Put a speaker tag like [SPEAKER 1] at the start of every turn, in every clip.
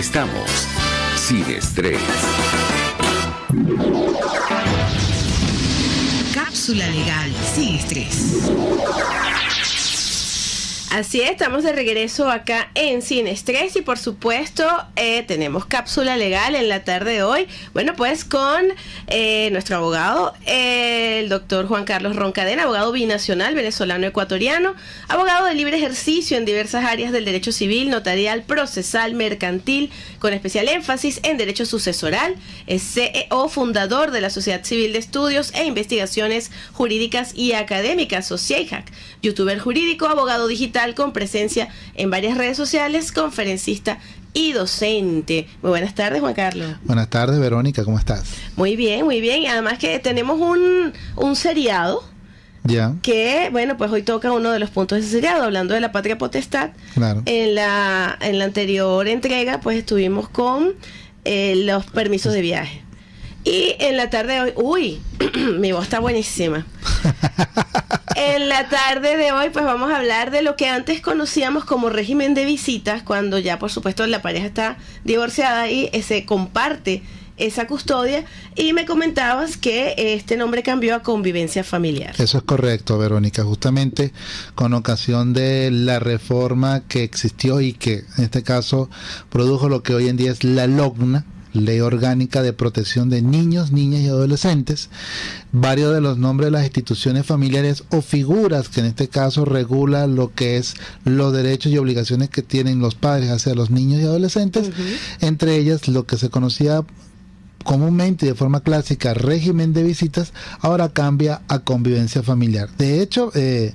[SPEAKER 1] Estamos sin estrés.
[SPEAKER 2] Cápsula legal sin estrés.
[SPEAKER 3] Así es, estamos de regreso acá en Sin Estrés y por supuesto eh, tenemos cápsula legal en la tarde de hoy. Bueno, pues con eh, nuestro abogado, el doctor Juan Carlos Roncadena, abogado binacional venezolano-ecuatoriano, abogado de libre ejercicio en diversas áreas del derecho civil, notarial, procesal, mercantil, con especial énfasis en derecho sucesoral, es CEO fundador de la Sociedad Civil de Estudios e Investigaciones Jurídicas y Académicas, SOCIEJAC, youtuber jurídico, abogado digital, con presencia en varias redes sociales, conferencista y docente. Muy buenas tardes, Juan Carlos.
[SPEAKER 4] Buenas tardes, Verónica, ¿cómo estás?
[SPEAKER 3] Muy bien, muy bien. Además que tenemos un, un seriado.
[SPEAKER 4] Ya.
[SPEAKER 3] Que, bueno, pues hoy toca uno de los puntos de ese seriado, hablando de la patria potestad.
[SPEAKER 4] Claro.
[SPEAKER 3] En la, en la anterior entrega, pues estuvimos con eh, los permisos de viaje. Y en la tarde de hoy, uy, mi voz está buenísima. en la tarde de hoy, pues vamos a hablar de lo que antes conocíamos como régimen de visitas, cuando ya, por supuesto, la pareja está divorciada y eh, se comparte esa custodia. Y me comentabas que este nombre cambió a convivencia familiar.
[SPEAKER 4] Eso es correcto, Verónica. Justamente con ocasión de la reforma que existió y que en este caso produjo lo que hoy en día es la LOGNA Ley Orgánica de Protección de Niños, Niñas y Adolescentes, varios de los nombres de las instituciones familiares o figuras que en este caso regula lo que es los derechos y obligaciones que tienen los padres hacia los niños y adolescentes, entre ellas lo que se conocía comúnmente y de forma clásica régimen de visitas, ahora cambia a convivencia familiar. De hecho, eh,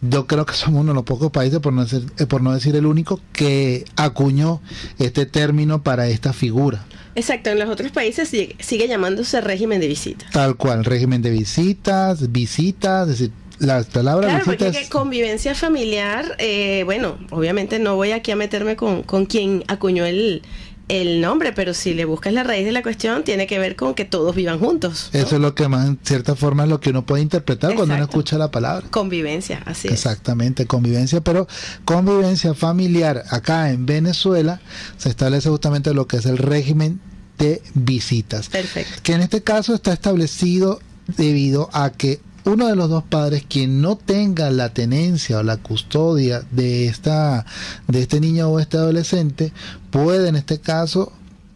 [SPEAKER 4] yo creo que somos uno de los pocos países, por no, decir, eh, por no decir el único, que acuñó este término para esta figura.
[SPEAKER 3] Exacto, en los otros países sigue, sigue llamándose régimen de visitas.
[SPEAKER 4] Tal cual, régimen de visitas, visitas, es decir, las palabras
[SPEAKER 3] claro, porque convivencia familiar, eh, bueno, obviamente no voy aquí a meterme con, con quien acuñó el, el nombre, pero si le buscas la raíz de la cuestión, tiene que ver con que todos vivan juntos.
[SPEAKER 4] Eso es lo que más, en cierta forma, es lo que uno puede interpretar cuando uno escucha la palabra.
[SPEAKER 3] Convivencia, así
[SPEAKER 4] es. Exactamente, convivencia, pero convivencia familiar acá en Venezuela se establece justamente lo que es el régimen de visitas.
[SPEAKER 3] Perfecto.
[SPEAKER 4] Que en este caso está establecido debido a que uno de los dos padres quien no tenga la tenencia o la custodia de esta de este niño o este adolescente puede en este caso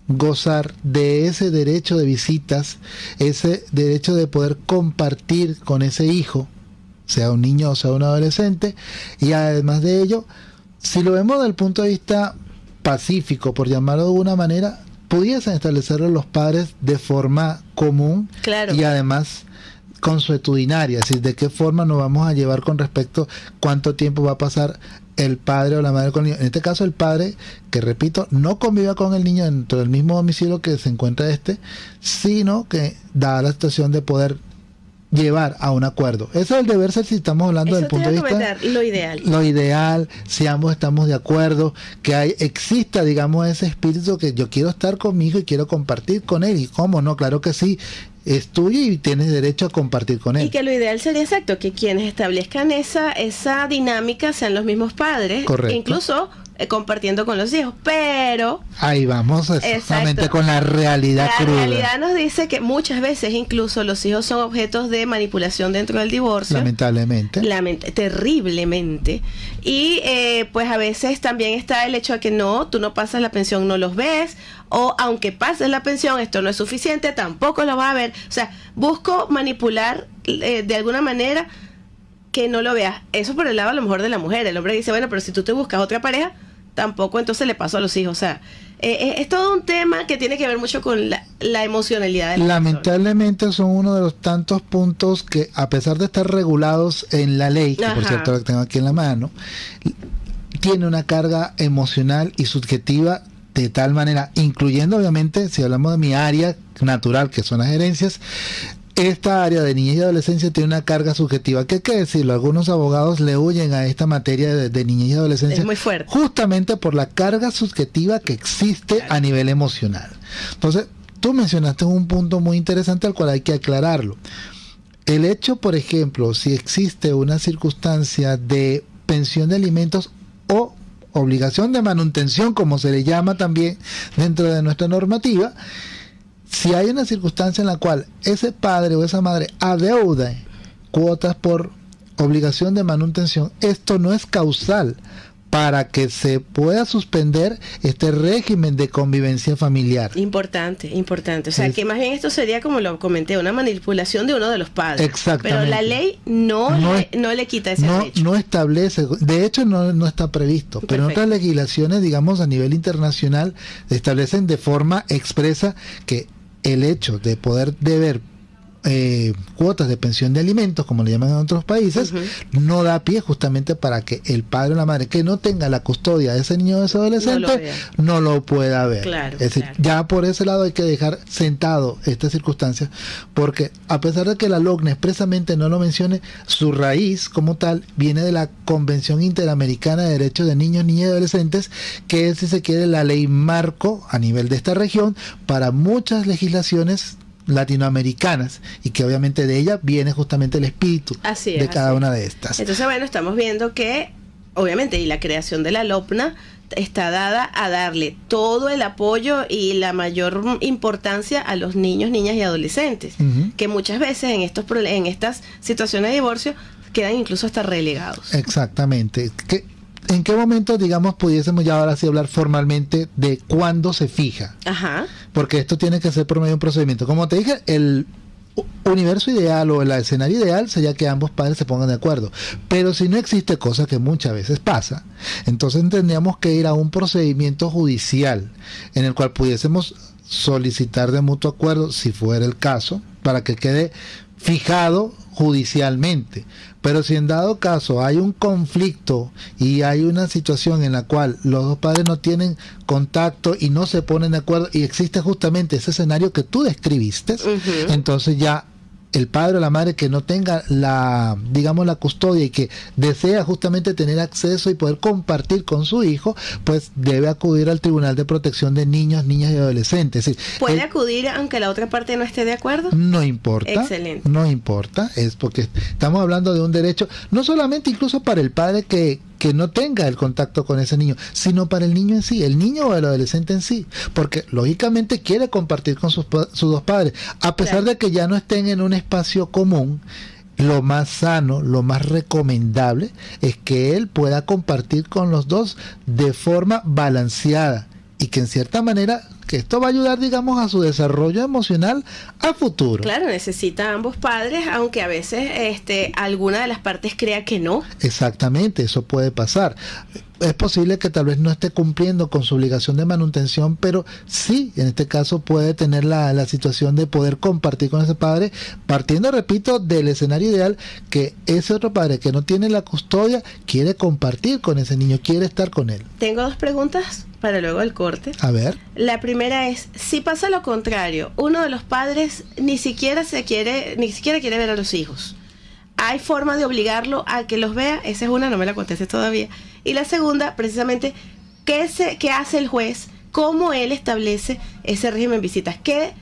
[SPEAKER 4] gozar de ese derecho de visitas, ese derecho de poder compartir con ese hijo, sea un niño o sea un adolescente, y además de ello, si lo vemos desde el punto de vista pacífico, por llamarlo de alguna manera, pudiesen establecerlo los padres de forma común
[SPEAKER 3] claro.
[SPEAKER 4] y además consuetudinaria, es decir, de qué forma nos vamos a llevar con respecto cuánto tiempo va a pasar el padre o la madre con el niño. En este caso, el padre, que repito, no conviva con el niño dentro del mismo domicilio que se encuentra este, sino que da la situación de poder llevar a un acuerdo. Eso es el deber ser si estamos hablando del punto de vista
[SPEAKER 3] lo ideal.
[SPEAKER 4] Lo ideal, si ambos estamos de acuerdo, que hay, exista, digamos, ese espíritu que yo quiero estar conmigo y quiero compartir con él. Y cómo no, claro que sí, es tuyo y tienes derecho a compartir con él.
[SPEAKER 3] Y que lo ideal sería exacto, que quienes establezcan esa, esa dinámica sean los mismos padres.
[SPEAKER 4] Correcto.
[SPEAKER 3] Incluso eh, compartiendo con los hijos, pero...
[SPEAKER 4] Ahí vamos exactamente con la realidad
[SPEAKER 3] la
[SPEAKER 4] cruda.
[SPEAKER 3] La realidad nos dice que muchas veces incluso los hijos son objetos de manipulación dentro del divorcio.
[SPEAKER 4] Lamentablemente.
[SPEAKER 3] Lament terriblemente. Y eh, pues a veces también está el hecho de que no, tú no pasas la pensión, no los ves, o aunque pases la pensión, esto no es suficiente, tampoco lo vas a ver. O sea, busco manipular eh, de alguna manera que no lo veas. Eso por el lado a lo mejor de la mujer. El hombre dice, bueno, pero si tú te buscas otra pareja, tampoco entonces le pasó a los hijos. O sea, eh, eh, es todo un tema que tiene que ver mucho con la, la emocionalidad. De la
[SPEAKER 4] Lamentablemente
[SPEAKER 3] persona.
[SPEAKER 4] son uno de los tantos puntos que, a pesar de estar regulados en la ley, que Ajá. por cierto la tengo aquí en la mano, tiene una carga emocional y subjetiva de tal manera, incluyendo obviamente, si hablamos de mi área natural, que son las herencias, esta área de niñez y adolescencia tiene una carga subjetiva. ¿Qué hay que decirlo? Algunos abogados le huyen a esta materia de, de niñez y adolescencia.
[SPEAKER 3] Es muy fuerte.
[SPEAKER 4] Justamente por la carga subjetiva que existe a nivel emocional. Entonces, tú mencionaste un punto muy interesante al cual hay que aclararlo. El hecho, por ejemplo, si existe una circunstancia de pensión de alimentos o obligación de manutención, como se le llama también dentro de nuestra normativa, si hay una circunstancia en la cual ese padre o esa madre adeuda cuotas por obligación de manutención, esto no es causal para que se pueda suspender este régimen de convivencia familiar.
[SPEAKER 3] Importante, importante. O sea, que más bien esto sería, como lo comenté, una manipulación de uno de los padres.
[SPEAKER 4] Exactamente.
[SPEAKER 3] Pero la ley no,
[SPEAKER 4] No
[SPEAKER 3] le,
[SPEAKER 4] es-
[SPEAKER 3] no le quita ese
[SPEAKER 4] no,
[SPEAKER 3] derecho.
[SPEAKER 4] no establece, de hecho no, no está previsto, pero en
[SPEAKER 3] Perfecto.
[SPEAKER 4] otras legislaciones, digamos a nivel internacional, establecen de forma expresa que el hecho de poder deber eh, cuotas de pensión de alimentos, como le llaman en otros países, no da pie justamente para que el padre o la madre que no tenga la custodia de ese niño o de ese adolescente no lo pueda ver.
[SPEAKER 3] Claro,
[SPEAKER 4] es decir,
[SPEAKER 3] claro.
[SPEAKER 4] ya por ese lado hay que dejar sentado esta circunstancia, porque a pesar de que la LOGNA expresamente no lo mencione, su raíz como tal viene de la Convención Interamericana de Derechos de Niños, Niñas y Adolescentes, que es, si se quiere, la ley marco a nivel de esta región para muchas legislaciones latinoamericanas y que obviamente de ella viene justamente el espíritu
[SPEAKER 3] Así es,
[SPEAKER 4] de cada
[SPEAKER 3] así
[SPEAKER 4] una de estas.
[SPEAKER 3] Entonces, bueno, estamos viendo que, obviamente, y la creación de la LOPNA está dada a darle todo el apoyo y la mayor importancia a los niños, niñas y adolescentes, que muchas veces en estos en estas situaciones de divorcio quedan incluso hasta relegados.
[SPEAKER 4] Exactamente. ¿Qué- ¿En qué momento, digamos, pudiésemos ya ahora sí hablar formalmente de cuándo se fija?
[SPEAKER 3] Ajá.
[SPEAKER 4] Porque esto tiene que ser por medio de un procedimiento. Como te dije, el universo ideal o el escenario ideal sería que ambos padres se pongan de acuerdo. Pero si no existe, cosa que muchas veces pasa, entonces tendríamos que ir a un procedimiento judicial en el cual pudiésemos solicitar de mutuo acuerdo, si fuera el caso, para que quede fijado judicialmente. Pero si en dado caso hay un conflicto y hay una situación en la cual los dos padres no tienen contacto y no se ponen de acuerdo y existe justamente ese escenario que tú describiste, entonces ya el padre o la madre que no tenga la, digamos, la custodia y que desea justamente tener acceso y poder compartir con su hijo, pues debe acudir al Tribunal de Protección de Niños, Niñas y Adolescentes. Es decir,
[SPEAKER 3] ¿Puede acudir aunque la otra parte no esté de acuerdo?
[SPEAKER 4] no importa.
[SPEAKER 3] Excelente.
[SPEAKER 4] No importa. Es porque estamos hablando de un derecho, no solamente incluso para el padre que, que no tenga el contacto con ese niño, sino para el niño en sí, el niño o el adolescente en sí. Porque lógicamente quiere compartir con sus, sus dos padres. A pesar
[SPEAKER 3] Claro.
[SPEAKER 4] de que ya no estén en un espacio común, lo más sano, lo más recomendable es que él pueda compartir con los dos de forma balanceada y que en cierta manera que esto va a ayudar digamos a su desarrollo emocional a futuro.
[SPEAKER 3] Claro, necesita a ambos padres, aunque a veces este, alguna de las partes crea que no.
[SPEAKER 4] Exactamente, eso puede pasar. Es posible que tal vez no esté cumpliendo con su obligación de manutención, pero sí, en este caso puede tener la, la situación de poder compartir con ese padre, partiendo, repito, del escenario ideal que ese otro padre que no tiene la custodia quiere compartir con ese niño, quiere estar con él.
[SPEAKER 3] Tengo dos preguntas para luego el corte.
[SPEAKER 4] A ver,
[SPEAKER 3] La primera es, si pasa lo contrario, uno de los padres ni siquiera se quiere, ni siquiera quiere ver a los hijos. ¿Hay forma de obligarlo a que los vea? Esa es una, no me la contesté todavía. Y la segunda, precisamente, ¿qué, se, qué hace el juez? ¿Cómo él establece ese régimen de visitas? ¿Qué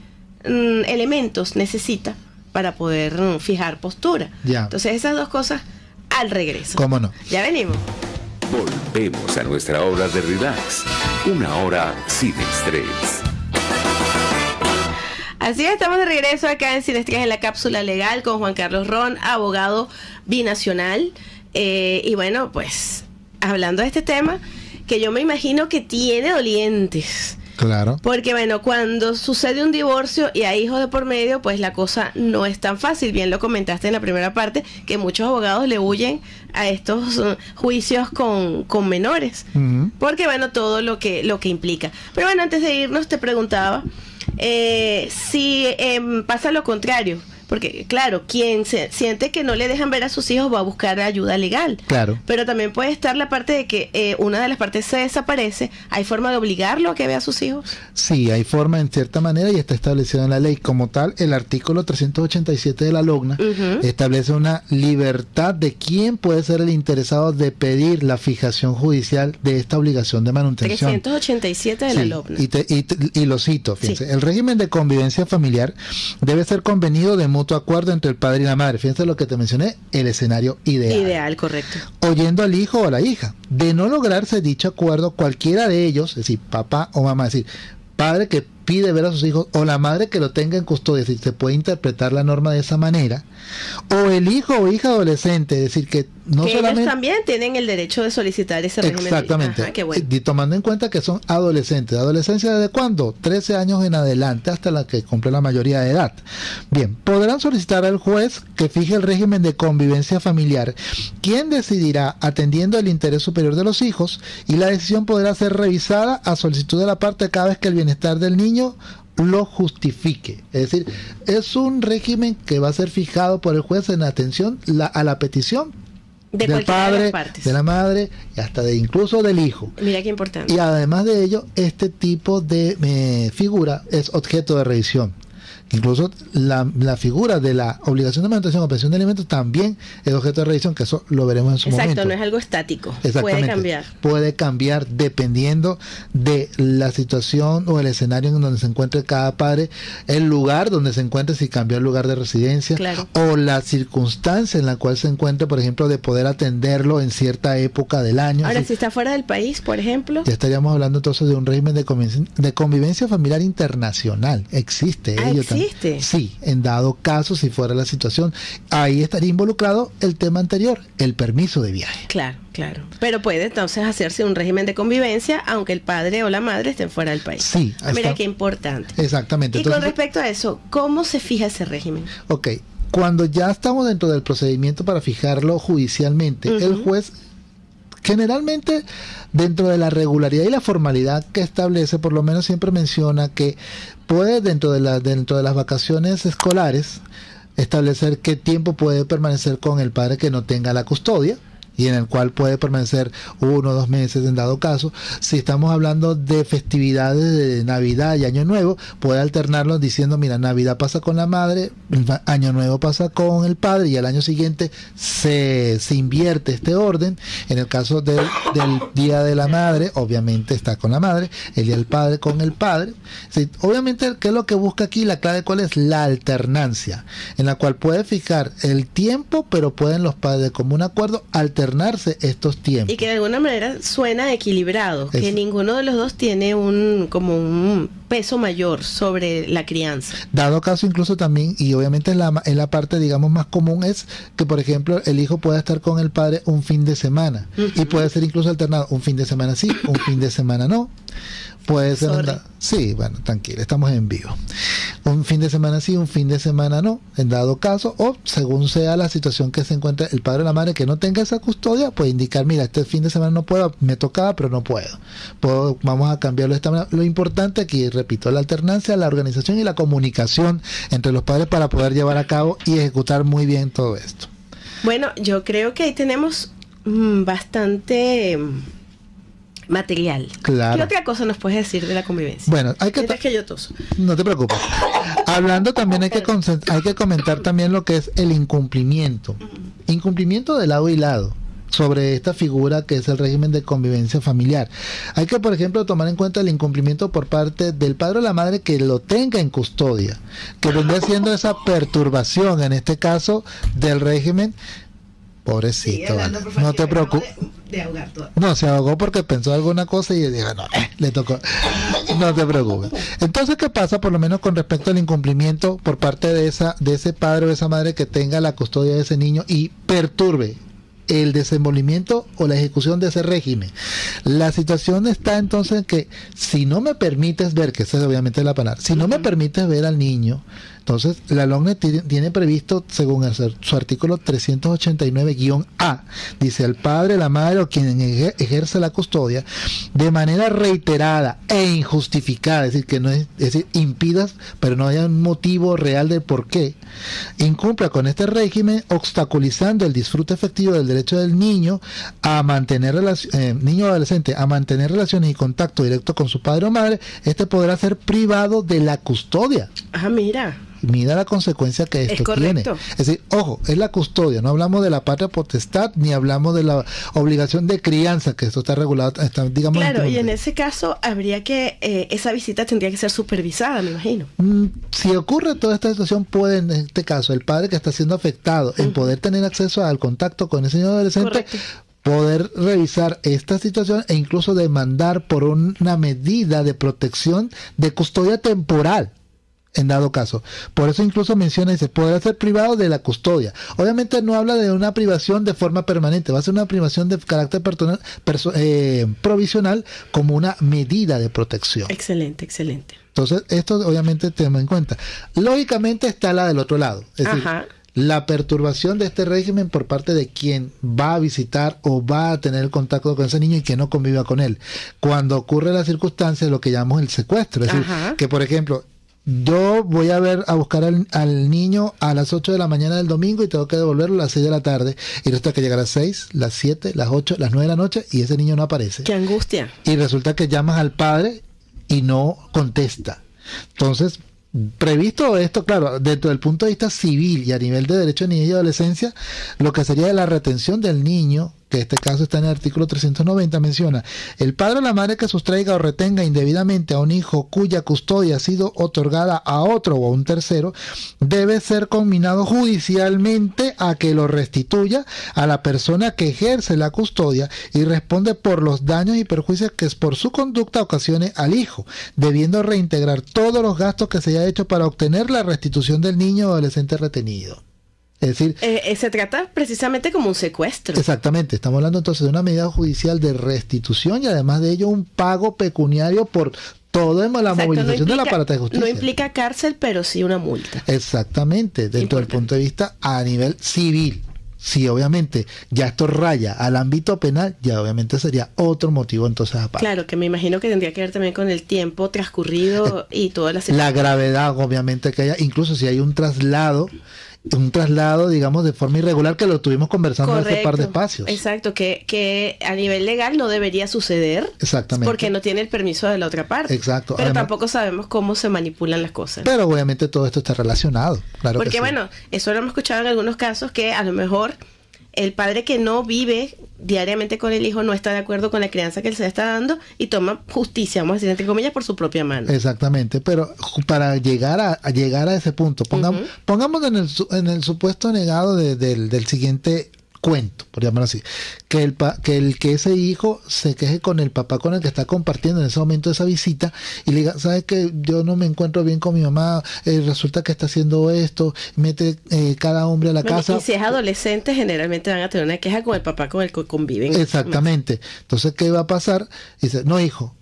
[SPEAKER 3] mm, elementos necesita para poder mm, fijar postura?
[SPEAKER 4] Ya.
[SPEAKER 3] Entonces, esas dos cosas al regreso.
[SPEAKER 4] cómo no.
[SPEAKER 3] Ya venimos.
[SPEAKER 1] Volvemos a nuestra hora de relax. Una hora sin estrés.
[SPEAKER 3] Así es, estamos de regreso acá en Sinestrías en la cápsula legal con Juan Carlos Ron, abogado binacional. Eh, y bueno, pues hablando de este tema, que yo me imagino que tiene dolientes.
[SPEAKER 4] Claro.
[SPEAKER 3] Porque bueno, cuando sucede un divorcio y hay hijos de por medio, pues la cosa no es tan fácil. Bien lo comentaste en la primera parte, que muchos abogados le huyen a estos uh, juicios con, con menores. Porque bueno, todo lo que, lo que implica. Pero bueno, antes de irnos te preguntaba eh, si em, pasa lo contrario. Porque claro, quien se siente que no le dejan ver a sus hijos va a buscar ayuda legal.
[SPEAKER 4] Claro.
[SPEAKER 3] Pero también puede estar la parte de que eh, una de las partes se desaparece. ¿Hay forma de obligarlo a que vea a sus hijos?
[SPEAKER 4] Sí, hay forma en cierta manera y está establecido en la ley. Como tal, el artículo 387 de la LOGNA establece una libertad de quién puede ser el interesado de pedir la fijación judicial de esta obligación de manutención.
[SPEAKER 3] 387 de la
[SPEAKER 4] Sí,
[SPEAKER 3] LOPNA.
[SPEAKER 4] Y, te- y te- y lo cito, fíjense. El régimen de convivencia familiar debe ser convenido de mutuo mutuo acuerdo entre el padre y la madre. Fíjense lo que te mencioné, el escenario ideal.
[SPEAKER 3] Ideal, correcto.
[SPEAKER 4] Oyendo al hijo o a la hija. De no lograrse dicho acuerdo, cualquiera de ellos, es decir, papá o mamá, es decir, padre que pide ver a sus hijos o la madre que lo tenga en custodia, es decir, se puede interpretar la norma de esa manera, o el hijo o hija adolescente, es decir, que no
[SPEAKER 3] que
[SPEAKER 4] solamente...
[SPEAKER 3] ellos también tienen el derecho de solicitar ese régimen.
[SPEAKER 4] Exactamente.
[SPEAKER 3] Ajá, qué bueno.
[SPEAKER 4] Y tomando en cuenta que son adolescentes. ¿Adolescencia desde cuándo? 13 años en adelante hasta la que cumple la mayoría de edad. Bien, podrán solicitar al juez que fije el régimen de convivencia familiar, quien decidirá atendiendo el interés superior de los hijos y la decisión podrá ser revisada a solicitud de la parte cada vez que el bienestar del niño lo justifique. Es decir, es un régimen que va a ser fijado por el juez en atención la- a la petición
[SPEAKER 3] De
[SPEAKER 4] del
[SPEAKER 3] de
[SPEAKER 4] padre,
[SPEAKER 3] las
[SPEAKER 4] de la madre y hasta de incluso del hijo.
[SPEAKER 3] Mira qué importante.
[SPEAKER 4] Y además de ello, este tipo de eh, figura es objeto de revisión. Incluso la, la figura de la obligación de manutención o pensión de alimentos también es objeto de revisión, que eso lo veremos en su
[SPEAKER 3] Exacto,
[SPEAKER 4] momento.
[SPEAKER 3] no es algo estático.
[SPEAKER 4] Exactamente.
[SPEAKER 3] Puede cambiar.
[SPEAKER 4] Puede cambiar dependiendo de la situación o el escenario en donde se encuentre cada padre, el lugar donde se encuentre, si cambió el lugar de residencia,
[SPEAKER 3] Claro.
[SPEAKER 4] o la circunstancia en la cual se encuentre, por ejemplo, de poder atenderlo en cierta época del año.
[SPEAKER 3] Ahora,
[SPEAKER 4] Así-
[SPEAKER 3] si está fuera del país, por ejemplo.
[SPEAKER 4] ya estaríamos hablando entonces de un régimen de convivencia, de convivencia familiar internacional. Existe
[SPEAKER 3] Ah,
[SPEAKER 4] ello también. Sí, en dado caso, si fuera la situación, ahí estaría involucrado el tema anterior, el permiso de viaje.
[SPEAKER 3] Claro, claro. Pero puede entonces hacerse un régimen de convivencia aunque el padre o la madre estén fuera del país.
[SPEAKER 4] Sí,
[SPEAKER 3] Mira qué importante.
[SPEAKER 4] Exactamente.
[SPEAKER 3] Y con respecto a eso, ¿cómo se fija ese régimen?
[SPEAKER 4] Ok, cuando ya estamos dentro del procedimiento para fijarlo judicialmente, el juez generalmente dentro de la regularidad y la formalidad que establece, por lo menos siempre menciona que puede dentro de, la, dentro de las vacaciones escolares establecer qué tiempo puede permanecer con el padre que no tenga la custodia y en el cual puede permanecer uno o dos meses en dado caso. Si estamos hablando de festividades de Navidad y Año Nuevo, puede alternarlo diciendo, mira, Navidad pasa con la madre, Año Nuevo pasa con el padre y al año siguiente se, se invierte este orden. En el caso del, Día de la Madre, obviamente está con la madre, el Día del Padre con el padre. Obviamente, ¿qué es lo que busca aquí? La clave cuál es la alternancia, en la cual puede fijar el tiempo, pero pueden los padres de común acuerdo alternarse estos tiempos.
[SPEAKER 3] Y que de alguna manera suena equilibrado, que ninguno de los dos tiene un como un peso mayor sobre la crianza.
[SPEAKER 4] Dado caso incluso también, y obviamente en la, en la parte digamos más común es que por ejemplo el hijo pueda estar con el padre un fin de semana y puede ser incluso alternado un fin de semana sí, un fin de semana no. Puede ser... Sí, bueno, tranquilo, estamos en vivo. Un fin de semana sí, un fin de semana no, en dado caso, o según sea la situación que se encuentre el padre o la madre que no tenga esa custodia, puede indicar, mira, este fin de semana no puedo, me tocaba, pero no puedo. Puedo- vamos a cambiarlo de esta manera. Lo importante aquí, repito, la alternancia, la organización y la comunicación entre los padres para poder llevar a cabo y ejecutar muy bien todo esto.
[SPEAKER 3] Bueno, yo creo que ahí tenemos mm, bastante material.
[SPEAKER 4] Claro.
[SPEAKER 3] ¿Qué otra cosa nos puedes decir de la convivencia?
[SPEAKER 4] Bueno, hay que...
[SPEAKER 3] Yo toso.
[SPEAKER 4] No te preocupes. Hablando también hay que, hay que comentar también lo que es el incumplimiento. Incumplimiento de lado y lado sobre esta figura que es el régimen de convivencia familiar. Hay que, por ejemplo, tomar en cuenta el incumplimiento por parte del padre o la madre que lo tenga en custodia, que vendría siendo esa perturbación, en este caso, del régimen. Pobrecito, vale. no te preocupes.
[SPEAKER 3] De, ahogar todo.
[SPEAKER 4] No, se ahogó porque pensó alguna cosa y dijo, no, eh, le tocó. No te preocupes. Entonces, ¿qué pasa por lo menos con respecto al incumplimiento por parte de esa de ese padre o esa madre que tenga la custodia de ese niño y perturbe el desenvolvimiento o la ejecución de ese régimen? La situación está entonces en que si no me permites ver, que esa es obviamente la palabra, si no me permites ver al niño, entonces la LONE tiene, previsto, según su artículo 389-A, dice el padre, la madre o quien eje- ejerce la custodia de manera reiterada e injustificada, es decir, que no es, es decir, impidas, pero no haya un motivo real de por qué, incumpla con este régimen, obstaculizando el disfrute efectivo del derecho del niño a mantener eh, niño o adolescente a mantener relaciones y contacto directo con su padre o madre, este podrá ser privado de la custodia.
[SPEAKER 3] Ah, mira.
[SPEAKER 4] Mira la consecuencia que
[SPEAKER 3] Es
[SPEAKER 4] esto tiene.
[SPEAKER 3] correcto.
[SPEAKER 4] Es decir, ojo, es la custodia, no hablamos de la patria potestad ni hablamos de la obligación de crianza, que esto está regulado, está, digamos,
[SPEAKER 3] Claro,
[SPEAKER 4] en
[SPEAKER 3] y en ese caso habría que, eh, esa visita tendría que ser supervisada, me imagino.
[SPEAKER 4] Mm, Si ocurre toda esta situación, puede en este caso el padre que está siendo afectado en poder tener acceso al contacto con ese niño adolescente,
[SPEAKER 3] Correcto.
[SPEAKER 4] poder revisar esta situación e incluso demandar por una medida de protección de custodia temporal. En dado caso. Por eso incluso menciona, dice, podrá ser privado de la custodia. Obviamente no habla de una privación de forma permanente, va a ser una privación de carácter personal- perso- eh, provisional como una medida de protección.
[SPEAKER 3] Excelente, excelente.
[SPEAKER 4] Entonces, esto obviamente tenemos en cuenta. Lógicamente está la del otro lado. Es decir, la perturbación de este régimen por parte de quien va a visitar o va a tener contacto con ese niño y que no conviva con él. Cuando ocurre la circunstancia de lo que llamamos el secuestro. Es decir, que por ejemplo, yo voy a ver a buscar al, al niño a las 8 de la mañana del domingo y tengo que devolverlo a las 6 de la tarde. Y resulta que llega a las 6, las 7, las 8, las 9 de la noche y ese niño no aparece
[SPEAKER 3] Qué angustia.
[SPEAKER 4] y resulta que llamas al padre y no contesta. Entonces, previsto esto, claro, dentro del punto de vista civil y a nivel de derecho de niñez y adolescencia, lo que sería la retención del niño, que este caso está en el artículo 390, menciona, el padre o la madre que sustraiga o retenga indebidamente a un hijo cuya custodia ha sido otorgada a otro o a un tercero, debe ser conminado judicialmente a que lo restituya a la persona que ejerce la custodia y responde por los daños y perjuicios que por su conducta ocasione al hijo, debiendo reintegrar todos los gastos que se haya hecho para obtener la restitución del niño o adolescente retenido. Es decir,
[SPEAKER 3] Eh, eh, se trata precisamente como un secuestro.
[SPEAKER 4] Exactamente, estamos hablando entonces de una medida judicial de restitución y además de ello un pago pecuniario por toda la
[SPEAKER 3] Exacto, no
[SPEAKER 4] movilización del aparato de justicia.
[SPEAKER 3] No implica cárcel, pero sí una multa.
[SPEAKER 4] Exactamente, dentro del
[SPEAKER 3] Importante.
[SPEAKER 4] punto de vista a nivel civil. Si obviamente ya esto raya al ámbito penal, ya obviamente sería otro motivo entonces aparte.
[SPEAKER 3] Claro, que me imagino que tendría que ver también con el tiempo transcurrido y todas las
[SPEAKER 4] La gravedad obviamente que haya, incluso si hay un traslado, un traslado digamos de forma irregular que lo tuvimos conversando en este par de espacios.
[SPEAKER 3] Exacto, que, que a nivel legal no debería suceder.
[SPEAKER 4] Exactamente.
[SPEAKER 3] Porque no tiene el permiso de la otra parte.
[SPEAKER 4] Exacto,
[SPEAKER 3] Pero
[SPEAKER 4] además-
[SPEAKER 3] tampoco sabemos cómo se manipulan las cosas.
[SPEAKER 4] Pero obviamente todo esto está relacionado. Claro que
[SPEAKER 3] Porque
[SPEAKER 4] sí.
[SPEAKER 3] bueno, eso lo hemos escuchado en algunos casos que a lo mejor el padre que no vive diariamente con el hijo no está de acuerdo con la crianza que él se le está dando y toma justicia, vamos a decir entre comillas, por su propia mano.
[SPEAKER 4] Exactamente, pero para llegar a, a llegar a ese punto, pongamos, en el, en el supuesto negado de- del, del siguiente cuento, por llamarlo así, que el, pa- que el que ese hijo se queje con el papá con el que está compartiendo en ese momento esa visita y le diga, sabes que yo no me encuentro bien con mi mamá, eh, resulta que está haciendo esto, mete eh, cada hombre a la
[SPEAKER 3] Bueno,
[SPEAKER 4] casa.
[SPEAKER 3] y si es adolescente, generalmente van a tener una queja con el papá con el que conviven.
[SPEAKER 4] Exactamente. Entonces, ¿qué va a pasar? Dice, no, hijo,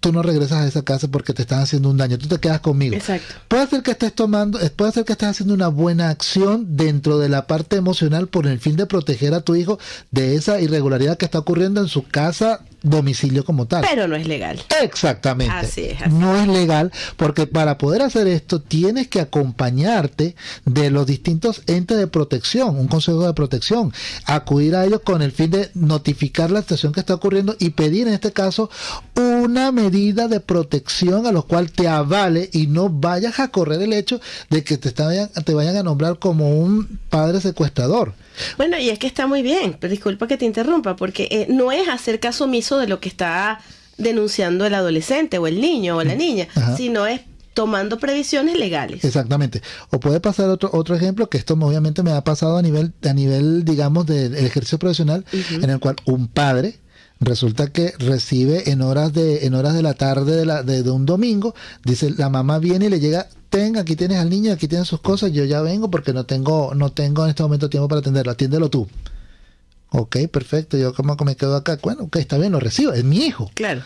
[SPEAKER 4] tú no regresas a esa casa porque te están haciendo un daño, tú te quedas conmigo.
[SPEAKER 3] Exacto.
[SPEAKER 4] Puede ser que estés tomando, eh, puede ser que estés haciendo una buena acción dentro de la parte emocional por el fin de proteger a tu hijo de esa irregularidad que está ocurriendo en su casa, domicilio como tal.
[SPEAKER 3] Pero no es legal.
[SPEAKER 4] Exactamente.
[SPEAKER 3] Así es, así
[SPEAKER 4] No es legal porque para poder hacer esto tienes que acompañarte de los distintos entes de protección, un consejo de protección, acudir a ellos con el fin de notificar la situación que está ocurriendo y pedir en este caso una medida de protección a lo cual te avale y no vayas a correr el hecho de que te, te vayan a nombrar como un padre secuestrador.
[SPEAKER 3] Bueno, y es que está muy bien, pero disculpa que te interrumpa, porque eh, no es hacer caso omiso de lo que está denunciando el adolescente o el niño o la niña,
[SPEAKER 4] Ajá.
[SPEAKER 3] sino es tomando previsiones legales.
[SPEAKER 4] Exactamente. O puede pasar otro otro ejemplo que esto obviamente me ha pasado a nivel a nivel digamos del ejercicio profesional en el cual un padre resulta que recibe en horas de en horas de la tarde de, la, de, de un domingo dice la mamá viene y le llega ten aquí tienes al niño aquí tienes sus cosas yo ya vengo porque no tengo no tengo en este momento tiempo para atenderlo atiéndelo tú Ok, perfecto, yo como que me quedo acá, bueno, ok, está bien, lo recibo, es mi hijo.
[SPEAKER 3] Claro.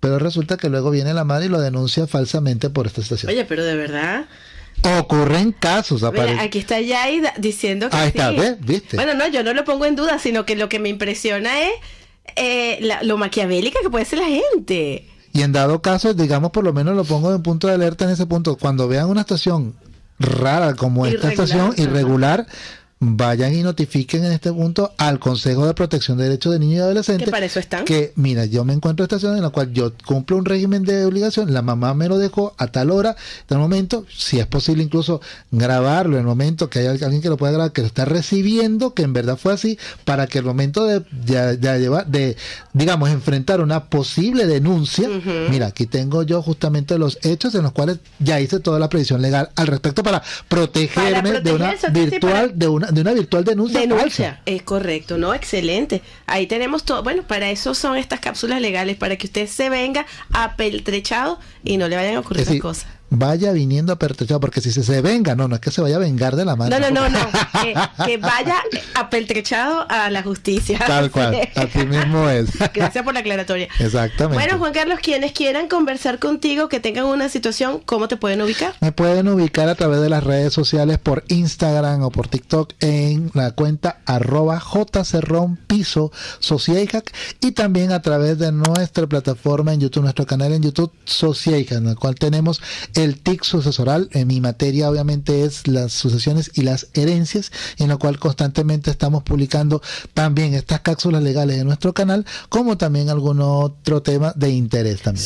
[SPEAKER 4] Pero resulta que luego viene la madre y lo denuncia falsamente por esta situación.
[SPEAKER 3] Oye, pero de verdad.
[SPEAKER 4] Ocurren casos,
[SPEAKER 3] Mira,
[SPEAKER 4] aparece.
[SPEAKER 3] aquí está Yai da- diciendo que
[SPEAKER 4] Ahí está,
[SPEAKER 3] sí.
[SPEAKER 4] ¿ves? ¿Viste?
[SPEAKER 3] Bueno, no, yo no lo pongo en duda, sino que lo que me impresiona es eh, la- lo maquiavélica que puede ser la gente.
[SPEAKER 4] Y en dado caso, digamos, por lo menos lo pongo en punto de alerta en ese punto. Cuando vean una estación rara como esta
[SPEAKER 3] Irregular,
[SPEAKER 4] estación,
[SPEAKER 3] ajá.
[SPEAKER 4] Vayan y notifiquen en este punto al Consejo de Protección de Derechos de Niños y Adolescentes.
[SPEAKER 3] Que para eso están.
[SPEAKER 4] Que, mira, yo me encuentro en esta situación en la cual yo cumplo un régimen de obligación, la mamá me lo dejó a tal hora, el momento, si es posible incluso grabarlo en el momento que haya alguien que lo pueda grabar, que lo está recibiendo, que en verdad fue así, para que el momento de, de, de llevar, de, digamos, enfrentar una posible denuncia, mira, aquí tengo yo justamente los hechos en los cuales ya hice toda la previsión legal al respecto para protegerme de una virtual, de una, de una virtual denuncia,
[SPEAKER 3] denuncia. Es correcto, ¿no? Excelente. Ahí tenemos todo. Bueno, para eso son estas cápsulas legales, para que usted se venga apeltrechado y no le vayan a ocurrir es cosas
[SPEAKER 4] vaya viniendo apertrechado, porque si se, se venga, no, no es que se vaya a vengar de la mano.
[SPEAKER 3] No, no, no, no, que, vaya apertrechado a la justicia.
[SPEAKER 4] Tal cual, así mismo es.
[SPEAKER 3] Gracias por la aclaratoria.
[SPEAKER 4] Exactamente.
[SPEAKER 3] Bueno, Juan Carlos, quienes quieran conversar contigo, que tengan una situación, ¿cómo te pueden ubicar?
[SPEAKER 4] Me pueden ubicar a través de las redes sociales por Instagram o por TikTok en la cuenta arroba jcerronpiso y también a través de nuestra plataforma en YouTube, nuestro canal en YouTube Sociaica, en el cual tenemos el TIC sucesoral, en mi materia obviamente es las sucesiones y las herencias, en la cual constantemente estamos publicando también estas cápsulas legales en nuestro canal, como también algún otro tema de interés también.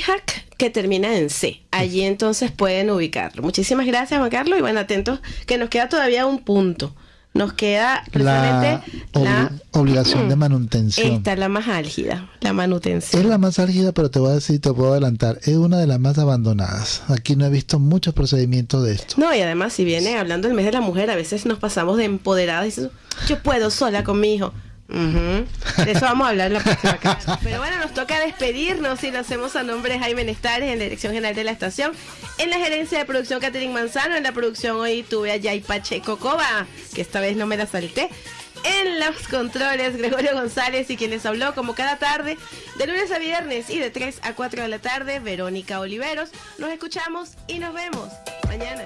[SPEAKER 3] Hack que termina en C. Allí entonces pueden ubicarlo. Muchísimas gracias, Juan Carlos, y bueno, atentos que nos queda todavía un punto nos queda
[SPEAKER 4] la, la, obligación de manutención.
[SPEAKER 3] Esta es la más álgida, la manutención.
[SPEAKER 4] Es la más álgida, pero te voy a decir, te puedo adelantar, es una de las más abandonadas. Aquí no he visto muchos procedimientos de esto.
[SPEAKER 3] No, y además si viene hablando del mes de la mujer, a veces nos pasamos de empoderadas y dices, yo puedo sola con mi hijo. De eso vamos a hablar la próxima clase. Pero bueno, nos toca despedirnos y lo hacemos a nombre de Jaime Nestares en la dirección general de la estación. En la gerencia de producción Catherine Manzano, en la producción hoy tuve a Yay Pacheco Coba, que esta vez no me la salté. En los controles, Gregorio González y quien les habló como cada tarde, de lunes a viernes y de 3 a 4 de la tarde, Verónica Oliveros. Nos escuchamos y nos vemos mañana.